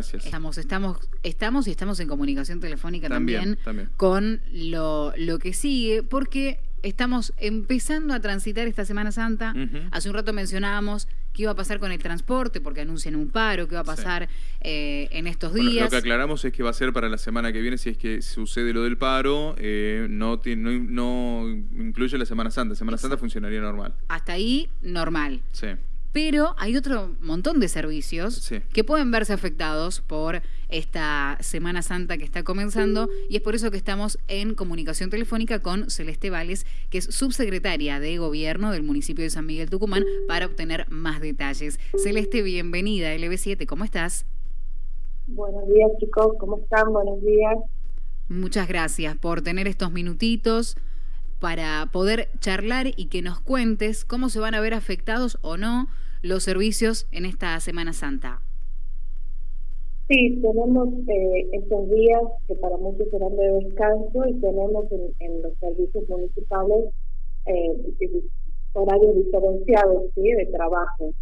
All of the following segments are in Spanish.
Gracias. Estamos, estamos, estamos y estamos en comunicación telefónica También, también, también. con lo, lo que sigue, porque estamos empezando a transitar esta Semana Santa. Hace un rato mencionábamos qué iba a pasar con el transporte, porque anuncian un paro, qué iba a Sí. pasar eh, en estos Bueno, días. lo que aclaramos es que va a ser para la semana que viene, si es que sucede lo del paro, eh, no, tiene- no, no incluye la Semana Santa. Semana Santa funcionaría normal. Hasta ahí, normal. Sí. Pero hay otro montón de servicios Sí. que pueden verse afectados por esta Semana Santa que está comenzando y es por eso que estamos en comunicación telefónica con Celeste Vales, que es subsecretaria de Gobierno del municipio de San Miguel Tucumán, para obtener más detalles. Celeste, bienvenida a LB7, ¿cómo estás? Buenos días chicos, ¿cómo están? Buenos días. Muchas gracias por tener estos minutitos para poder charlar y que nos cuentes cómo se van a ver afectados o no los servicios en esta Semana Santa. Sí, tenemos eh, estos días que para muchos serán de descanso y tenemos en, los servicios municipales eh, horarios diferenciados ¿sí? de trabajo.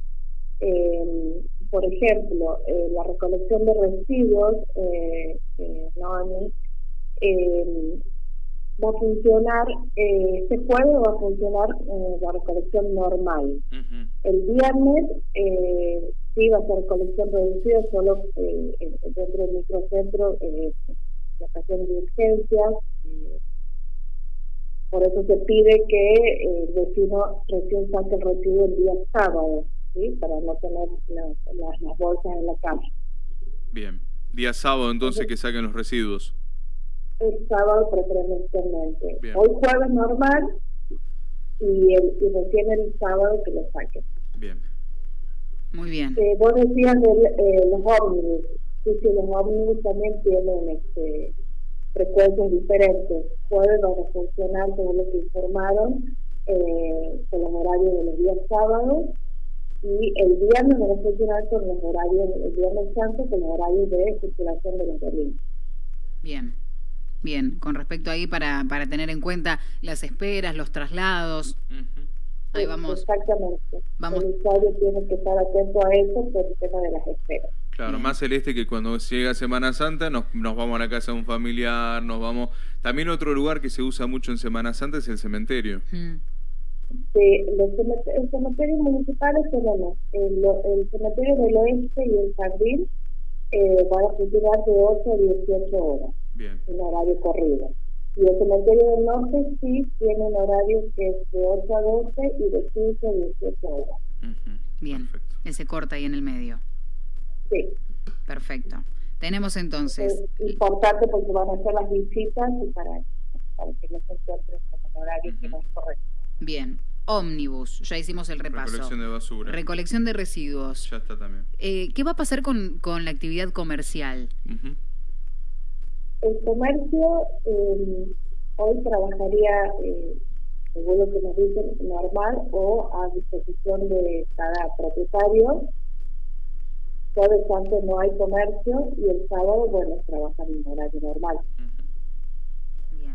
Eh, por ejemplo, eh, la recolección de residuos, eh, eh, Noemi, eh, va a funcionar, eh, este jueves va a funcionar eh, la recolección normal. El viernes eh, sí va a ser colección reducida solo eh, dentro del microcentro, la ocasión de urgencias. por eso se pide que el vecino recién saque el residuo el día sábado, ¿sí? para no tener las, las, las bolsas en la calle. Bien. Día sábado entonces que saquen los residuos. El sábado preferencialmente. Bien. Hoy jueves normal y, el, y recién el sábado que lo saquen. Bien. Muy bien. Eh, vos decías de eh, los ómnibus. Sí, sí, los ómnibus también tienen este, frecuencias diferentes. Pueden van a funcionar, según lo que informaron, eh, con los horarios de los días sábados y el viernes van a funcionar con los horarios, el viernes santo, con los horarios de circulación de los domingos. Bien. Bien, con respecto ahí para, para tener en cuenta las esperas, los traslados. Ahí vamos. Exactamente. Vamos. El usuario tiene que estar atento a eso por el tema de las esperas. Claro, más celeste que cuando llega Semana Santa nos, nos vamos a la casa de un familiar, nos vamos... También otro lugar que se usa mucho en Semana Santa es el cementerio. Mm, Sí, los cemete- en cementerios municipales tenemos el, el cementerio del oeste y el jardín eh, van a funcionar de 8 a 18 horas, Bien. en horario corrido. Y el cementerio del norte sí tiene un horario que es de 8 a 12 y de 15 a 18 horas. Ujú. Bien. Perfecto. Ese corta ahí en el medio. Sí, Perfecto. Tenemos entonces. es importante porque van a hacer las visitas y para, para que no se encuentren con el horario que no es correcto. Bien. Ómnibus. Ya hicimos el repaso. Recolección de basura. Recolección de residuos. Ya está también. Eh, ¿Qué va a pasar con, con la actividad comercial? Ujú. El comercio eh, hoy trabajaría, eh, según lo que nos dicen, normal o a disposición de cada propietario. Jueves santo no hay comercio y el sábado, bueno, trabajan en horario normal. Bien.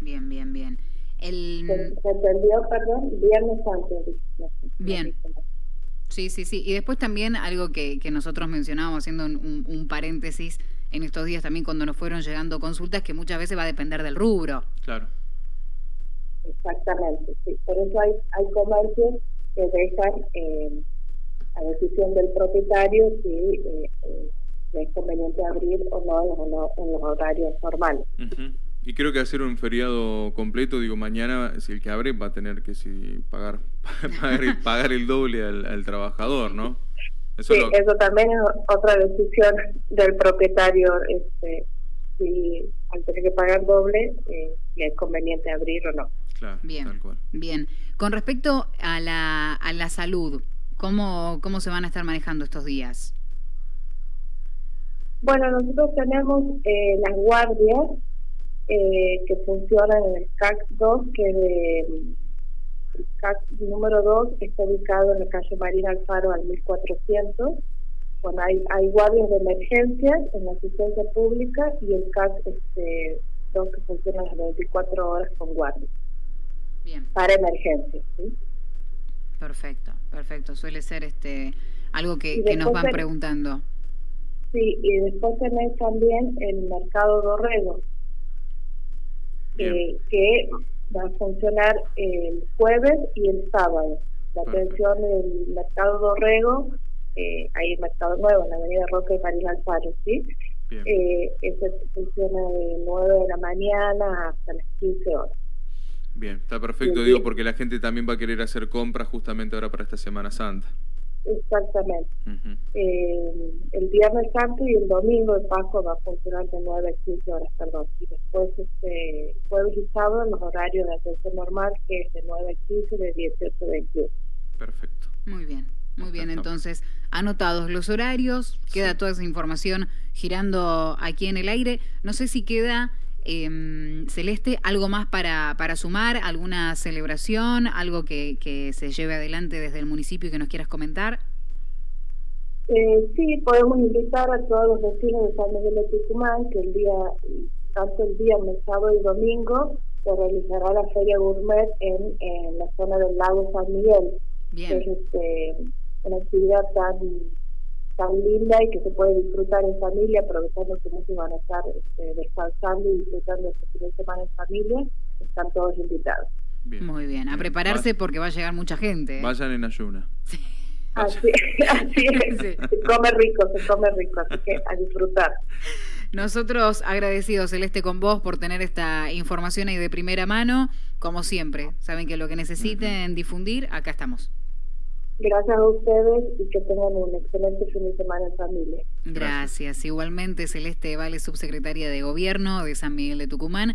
Bien, bien, bien. El... ¿Se, perdón? Viernes santo. no Bien. no dice, no. Sí, sí, sí. Y después también algo que, que nosotros mencionábamos, haciendo un, un- un paréntesis en estos días también cuando nos fueron llegando consultas, que muchas veces va a depender del rubro. Claro. Exactamente, sí. Por eso hay, hay comercios que dejan eh, a decisión del propietario si eh, eh, es conveniente abrir o no en los, en los horarios normales. Ujú. Y creo que hacer un feriado completo, digo, mañana, si el que abre va a tener que si, pagar, pagar, el, pagar el doble al, al trabajador, ¿no? Eso Sí, lo- eso también es otra decisión del propietario, este, si al tener que pagar doble, eh, le es conveniente abrir o no. Claro, Bien. tal cual. Bien. Con respecto a la, a la salud, ¿cómo, ¿cómo se van a estar manejando estos días? Bueno, nosotros tenemos eh, las guardias eh, que funcionan en el CAC 2, que de, el CAC número 2 está ubicado en la calle Marina Alfaro al 1400. Bueno, hay, hay guardias de emergencias en la asistencia pública y el CAC este, 2 que funciona las 24 horas con guardias Bien. para emergencias. ¿sí? Perfecto, perfecto. Suele ser este algo que, nos van preguntando. Sí, y después tenés también el mercado Dorrego, eh, que va a funcionar el jueves y el sábado. La atención del mercado Dorrego, eh, hay mercado nuevo en la avenida Roca y París Alfaro, ¿sí? Eh, ese funciona de 9 de la mañana hasta las 15 horas. Bien, está perfecto, digo, porque la gente también va a querer hacer compras justamente ahora para esta Semana Santa. Exactamente. eh, el Viernes Santo y el Domingo de Paso va a funcionar de 9 a 15 horas, perdón. Y después, este, jueves y sábado, los horarios de atención normal, que es de 9 a 15 de 18 a 21. Perfecto. Muy bien. Muy bien, entonces, anotados los horarios, queda toda esa información girando aquí en el aire. No sé si queda, eh, Celeste, algo más para, para sumar, alguna celebración, algo que, que se lleve adelante desde el municipio que nos quieras comentar. Eh, sí, podemos invitar a todos los vecinos de San Miguel de Tucumán que el día, tanto el día, el sábado y domingo, se realizará la Feria Gourmet en, en la zona del lago San Miguel. Bien. este, una actividad tan tan linda y que se puede disfrutar en familia, aprovechando que muchos van a estar este, descansando y disfrutando este fin de semana en familia, están todos invitados. Muy bien, a prepararse porque va a llegar mucha gente. ¿eh? Vayan en ayuna. Sí. Así, así es, se come rico, se come rico, así que a disfrutar. Nosotros agradecidos, Celeste, con vos por tener esta información ahí de primera mano, como siempre. Saben que lo que necesiten difundir, acá estamos. Gracias a ustedes y que tengan un excelente fin de semana en familia. Gracias. Igualmente, Celeste Vale, subsecretaria de Gobierno de San Miguel de Tucumán.